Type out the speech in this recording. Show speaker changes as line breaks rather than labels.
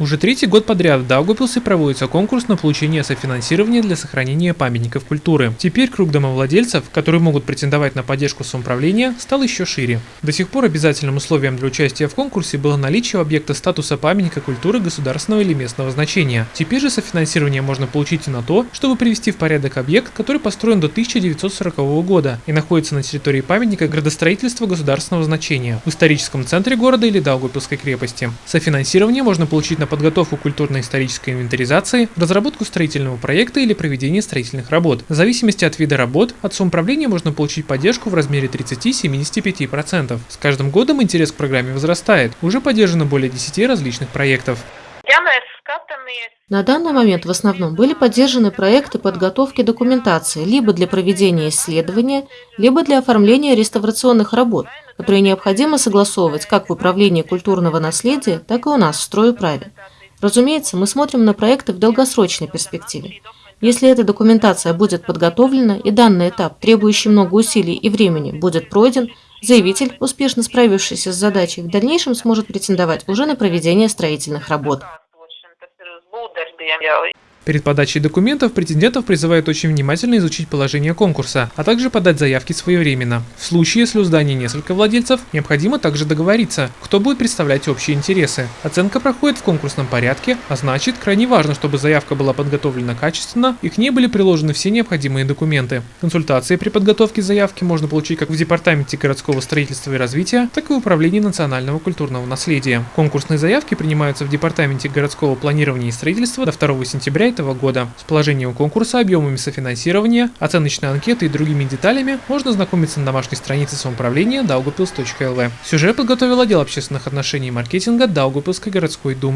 Уже третий год подряд в Даугавпилсе проводится конкурс на получение софинансирования для сохранения памятников культуры. Теперь круг домовладельцев, которые могут претендовать на поддержку самоуправления, стал еще шире. До сих пор обязательным условием для участия в конкурсе было наличие объекта статуса памятника культуры государственного или местного значения. Теперь же софинансирование можно получить и на то, чтобы привести в порядок объект, который построен до 1940 года и находится на территории памятника градостроительства государственного значения в историческом центре города или Даугавпилской крепости. Софинансирование можно получить на подготовку культурно-исторической инвентаризации, разработку строительного проекта или проведение строительных работ. В зависимости от вида работ, от самоуправления можно получить поддержку в размере 30-75%. С каждым годом интерес к программе возрастает. Уже поддержано более 10 различных проектов.
На данный момент в основном были поддержаны проекты подготовки документации либо для проведения исследования, либо для оформления реставрационных работ, которые необходимо согласовывать как в Управлении культурного наследия, так и у нас в стройуправе. Разумеется, мы смотрим на проекты в долгосрочной перспективе. Если эта документация будет подготовлена и данный этап, требующий много усилий и времени, будет пройден, заявитель, успешно справившийся с задачей, в дальнейшем сможет претендовать уже на проведение строительных работ.
Перед подачей документов претендентов призывают очень внимательно изучить положение конкурса, а также подать заявки своевременно. В случае, если у здания несколько владельцев, необходимо также договориться, кто будет представлять общие интересы. Оценка проходит в конкурсном порядке, а значит, крайне важно, чтобы заявка была подготовлена качественно и к ней были приложены все необходимые документы. Консультации при подготовке заявки можно получить как в Департаменте городского строительства и развития, так и в Управлении национального культурного наследия. Конкурсные заявки принимаются в Департаменте городского планирования и строительства до 2 сентября этого года. С положением конкурса, объемами софинансирования, оценочной анкеты и другими деталями можно знакомиться на домашней странице самоуправления daugavpils.lv. Сюжет подготовил отдел общественных отношений и маркетинга Даугавпилской городской думы.